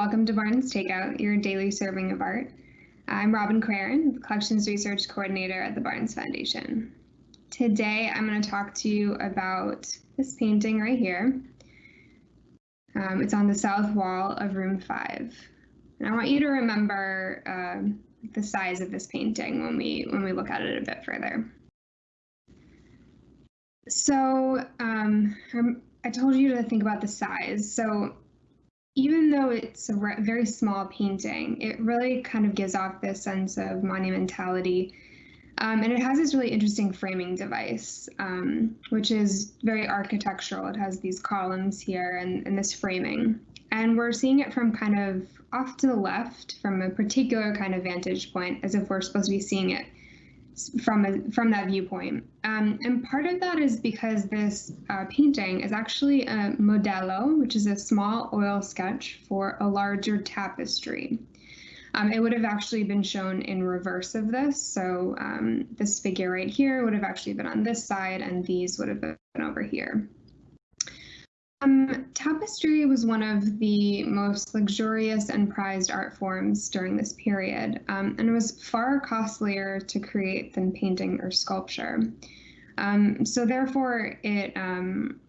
welcome to Barnes Takeout, your daily serving of art. I'm Robin Quaren, Collections Research Coordinator at the Barnes Foundation. Today, I'm going to talk to you about this painting right here. Um, it's on the south wall of room five. And I want you to remember uh, the size of this painting when we when we look at it a bit further. So um, I told you to think about the size. So even though it's a very small painting, it really kind of gives off this sense of monumentality. Um, and it has this really interesting framing device, um, which is very architectural. It has these columns here and, and this framing. And we're seeing it from kind of off to the left from a particular kind of vantage point, as if we're supposed to be seeing it from a, from that viewpoint. Um, and part of that is because this uh, painting is actually a modello, which is a small oil sketch for a larger tapestry. Um, it would have actually been shown in reverse of this. So um, this figure right here would have actually been on this side and these would have been over here. Um, tapestry was one of the most luxurious and prized art forms during this period, um, and it was far costlier to create than painting or sculpture. Um, so therefore, it um,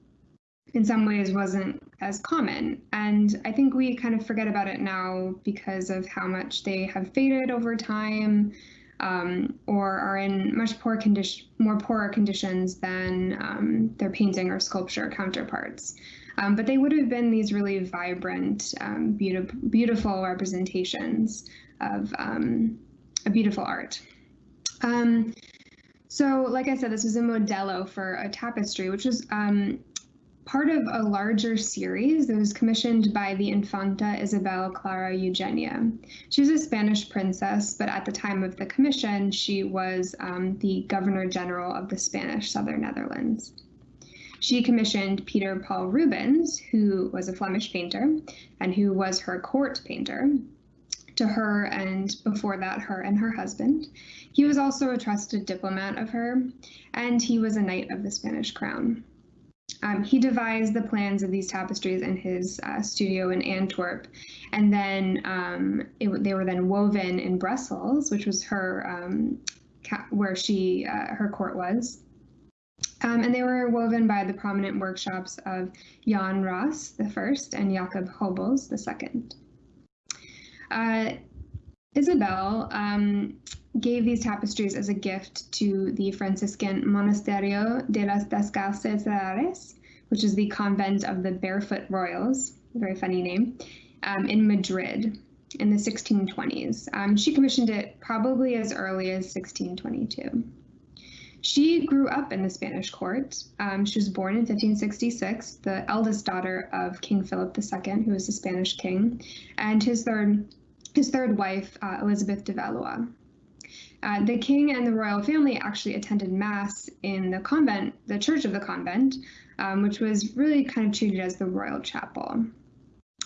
in some ways wasn't as common. And I think we kind of forget about it now because of how much they have faded over time. Um, or are in much poor condition, more poorer conditions than um, their painting or sculpture counterparts. Um, but they would have been these really vibrant, um, beautiful, beautiful representations of um, a beautiful art. Um, so, like I said, this was a modello for a tapestry, which was um, part of a larger series that was commissioned by the Infanta Isabel Clara Eugenia. She was a Spanish princess, but at the time of the commission, she was um, the Governor General of the Spanish Southern Netherlands. She commissioned Peter Paul Rubens, who was a Flemish painter and who was her court painter, to her and before that, her and her husband. He was also a trusted diplomat of her, and he was a knight of the Spanish crown. Um, he devised the plans of these tapestries in his uh, studio in Antwerp, and then um, it, they were then woven in Brussels, which was her um, where she uh, her court was. Um, and they were woven by the prominent workshops of Jan Raes, the first and Jacob Geubels the second. Uh, Isabel um, gave these tapestries as a gift to the Franciscan Monasterio de las Descalzas, which is the convent of the Barefoot Royals, a very funny name, um, in Madrid in the 1620s. Um, she commissioned it probably as early as 1622. She grew up in the Spanish court. Um, she was born in 1566, the eldest daughter of King Philip II, who was a Spanish king, and his third his third wife, uh, Elizabeth de Valois. Uh, the king and the royal family actually attended mass in the convent, the church of the convent, um, which was really kind of treated as the royal chapel.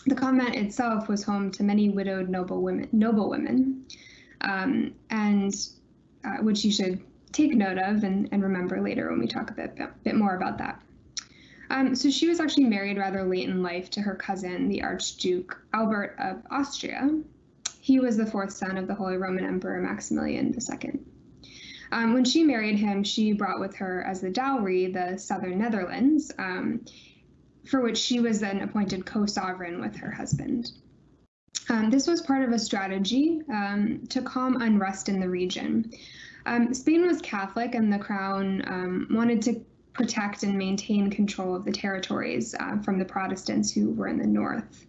The convent itself was home to many widowed noble women, noble women, um, and uh, which you should take note of and, and remember later when we talk a bit, bit more about that. Um, so she was actually married rather late in life to her cousin, the Archduke Albert of Austria. He was the fourth son of the Holy Roman Emperor Maximilian II. Um, when she married him, she brought with her as the dowry the southern Netherlands, um, for which she was then appointed co-sovereign with her husband. Um, this was part of a strategy um, to calm unrest in the region. Um, Spain was Catholic, and the crown um, wanted to protect and maintain control of the territories uh, from the Protestants who were in the north.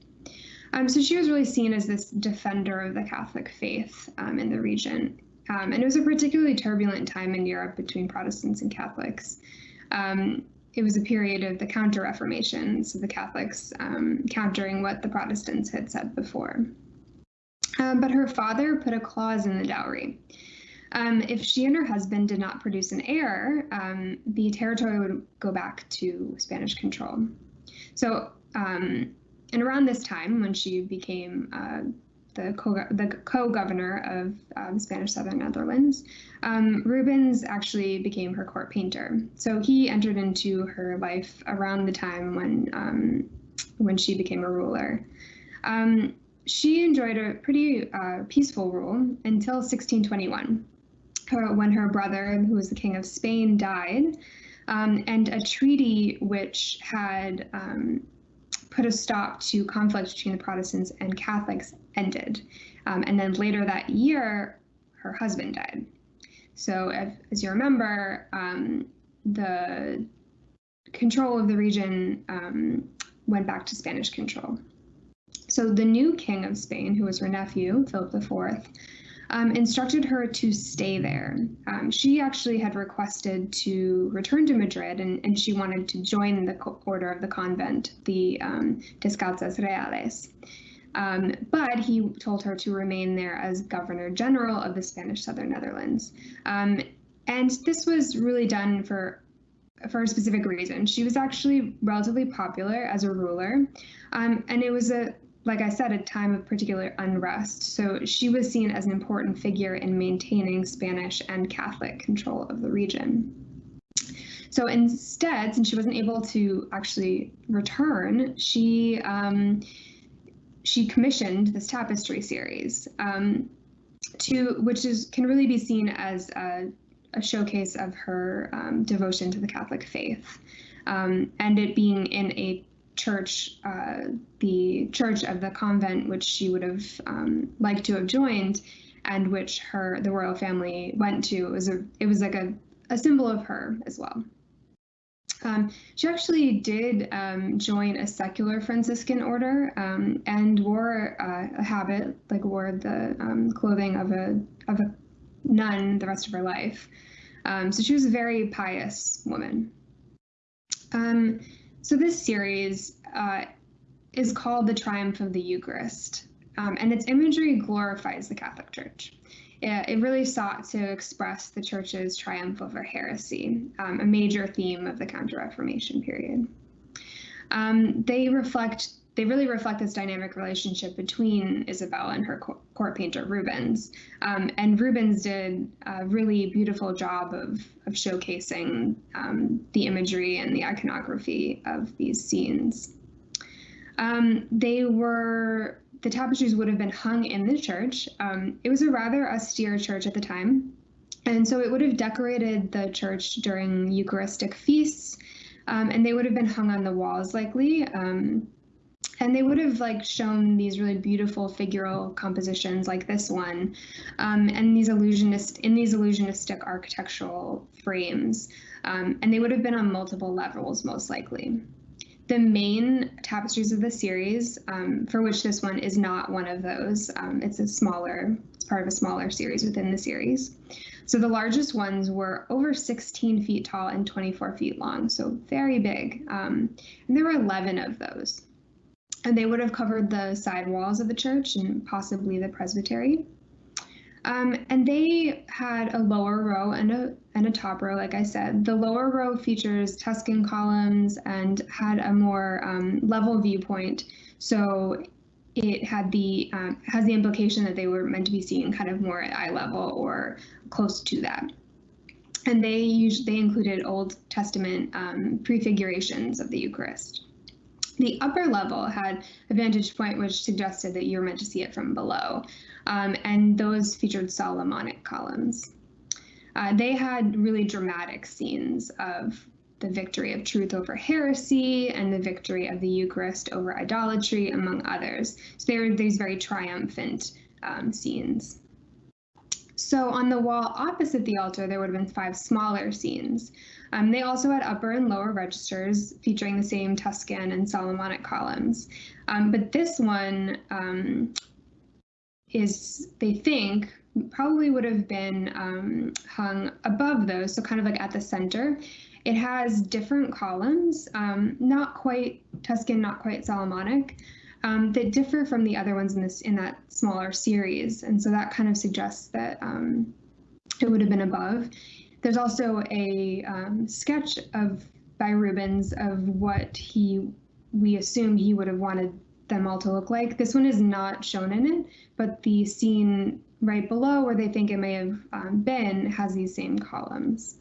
Um, so she was really seen as this defender of the Catholic faith um, in the region. Um, and it was a particularly turbulent time in Europe between Protestants and Catholics. Um, it was a period of the Counter Reformation, so the Catholics countering what the Protestants had said before. but her father put a clause in the dowry um, if she and her husband did not produce an heir, um, the territory would go back to Spanish control. So, um, and around this time, when she became uh, the co-governor of um, Spanish Southern Netherlands, um, Rubens actually became her court painter. So he entered into her life around the time when um, when she became a ruler. She enjoyed a pretty uh, peaceful rule until 1621, when her brother, who was the king of Spain, died, um, and a treaty which had um, put a stop to conflict between the Protestants and Catholics ended. Um, and then later that year, her husband died. So, if, as you remember, um, the control of the region um, went back to Spanish control. So the new king of Spain, who was her nephew, Philip IV, um, instructed her to stay there. Um, she actually had requested to return to Madrid and, and she wanted to join the order of the convent, the um, Descalzas Reales. Um, but he told her to remain there as governor general of the Spanish Southern Netherlands. Um, and this was really done for for a specific reason. She was actually relatively popular as a ruler, um, and it was a like I said, a time of particular unrest. So she was seen as an important figure in maintaining Spanish and Catholic control of the region. So instead, since she wasn't able to actually return, she um, she commissioned this tapestry series, um, to which is can really be seen as a a showcase of her um, devotion to the Catholic faith. Um, and it being in a church, uh, the church of the convent, which she would have um, liked to have joined, and which her the royal family went to. It was a it was like a, a symbol of her as well. Um, she actually did um, join a secular Franciscan order um, and wore uh, a habit, like wore the um, clothing of a of a nun the rest of her life. Um, so she was a very pious woman. So this series uh, is called The Triumph of the Eucharist, um, and its imagery glorifies the Catholic Church. It, it, really sought to express the Church's triumph over heresy, um, a major theme of the Counter Reformation period. Um, they reflect they really reflect this dynamic relationship between Isabel and her court painter Rubens. Um, and Rubens did a really beautiful job of, of showcasing um, the imagery and the iconography of these scenes. Um, they were, the tapestries would have been hung in the church. Um, it was a rather austere church at the time. And so it would have decorated the church during Eucharistic feasts, um, and they would have been hung on the walls likely. Um, and they would have like shown these really beautiful figural compositions like this one um, and these illusionist in these illusionistic architectural frames. Um, and they would have been on multiple levels most likely. The main tapestries of the series um, for which this one is not one of those um, it's a smaller it's part of a smaller series within the series. So the largest ones were over 16 feet tall and 24 feet long so very big. Um, and there were 11 of those and they would have covered the side walls of the church and possibly the presbytery. Um, and they had a lower row and a and a top row, like I said. The lower row features Tuscan columns and had a more um, level viewpoint, so it had the um, has the implication that they were meant to be seen kind of more at eye level or close to that. And they usually they included Old Testament um, prefigurations of the Eucharist. The upper level had a vantage point which suggested that you were meant to see it from below, um, and those featured Solomonic columns. Uh, they had really dramatic scenes of the victory of truth over heresy and the victory of the Eucharist over idolatry, among others. So they were these very triumphant um, scenes. So on the wall opposite the altar, there would have been five smaller scenes. Um, they also had upper and lower registers featuring the same Tuscan and Solomonic columns. Um, but this one um, is, they think, probably would have been um, hung above those, so kind of like at the center. It has different columns, um, not quite Tuscan, not quite Solomonic, um, that differ from the other ones in this in that smaller series, and so that kind of suggests that it would have been above. There's also a um, sketch of by Rubens of what he we assume he would have wanted them all to look like. This one is not shown in it, but the scene right below where they think it may have um, been has these same columns.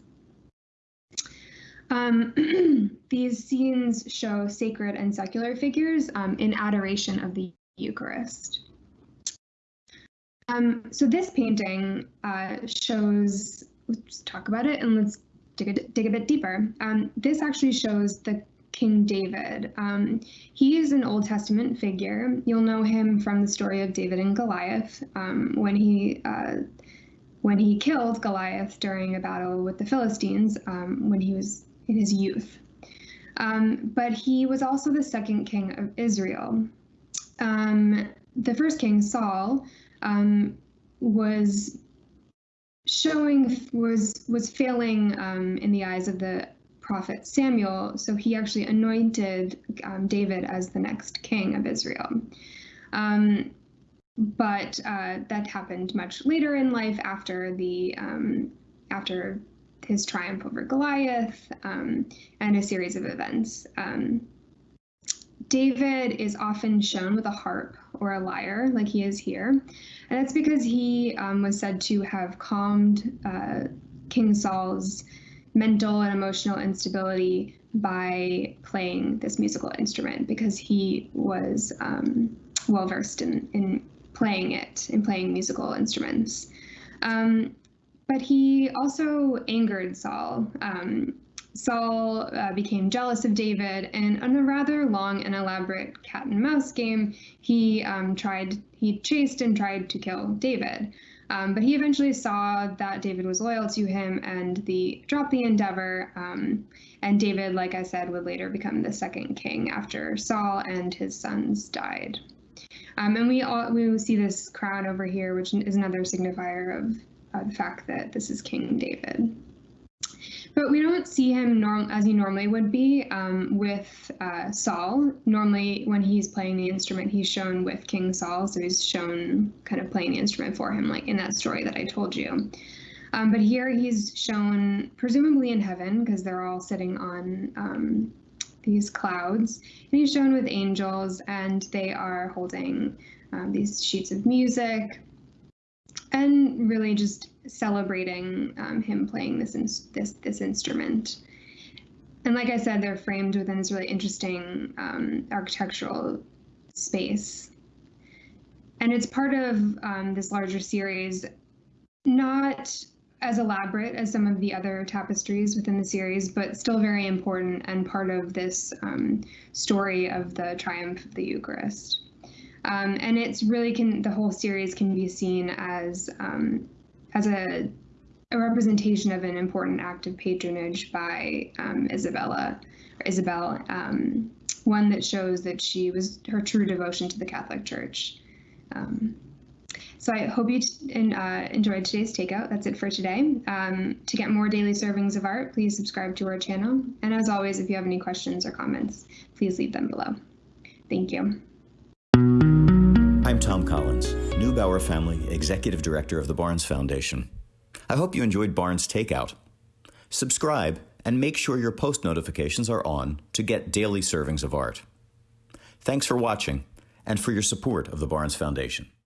Um, these scenes show sacred and secular figures um, in adoration of the Eucharist. Um, so this painting uh, shows, let's talk about it and let's dig a, dig a bit deeper. Um, this actually shows the King David. Um, he is an Old Testament figure. You'll know him from the story of David and Goliath um, when he uh, when he killed Goliath during a battle with the Philistines um, when he was in his youth. Um, but he was also the second king of Israel. Um, the first king, Saul, was showing was was failing um, in the eyes of the prophet Samuel. So he actually anointed um, David as the next king of Israel. Um, but uh, that happened much later in life after the um, after his triumph over Goliath um, and a series of events. Um, David is often shown with a harp or a lyre, like he is here, and that's because he um, was said to have calmed uh, King Saul's mental and emotional instability by playing this musical instrument because he was um, well versed in, in playing it, in playing musical instruments. Um, but he also angered Saul. Um, Saul uh, became jealous of David, and in a rather long and elaborate cat and mouse game, he um, tried, he chased and tried to kill David. Um, but he eventually saw that David was loyal to him and the dropped the endeavor. Um, and David, like I said, would later become the second king after Saul and his sons died. Um, and we all we see this crown over here, which is another signifier of uh, the fact that this is King David. But we don't see him norm as he normally would be um, with uh, Saul. Normally, when he's playing the instrument, he's shown with King Saul, so he's shown kind of playing the instrument for him, like in that story that I told you. Um, but here he's shown presumably in heaven because they're all sitting on um, these clouds, and he's shown with angels, and they are holding um, these sheets of music and really just celebrating um, him playing this this this instrument. And like I said, they're framed within this really interesting um, architectural space. And it's part of um, this larger series, not as elaborate as some of the other tapestries within the series, but still very important and part of this um, story of the triumph of the Eucharist. Um, and it's really can the whole series can be seen as um, as a, a representation of an important act of patronage by um, Isabella or Isabel, um, one that shows that she was her true devotion to the Catholic Church. Um, so I hope you uh, enjoyed today's takeout. That's it for today. Um, to get more daily servings of art, please subscribe to our channel. And as always, if you have any questions or comments, please leave them below. Thank you. I'm Tom Collins, Neubauer Family Executive Director of the Barnes Foundation. I hope you enjoyed Barnes Takeout. Subscribe and make sure your post notifications are on to get daily servings of art. Thanks for watching and for your support of the Barnes Foundation.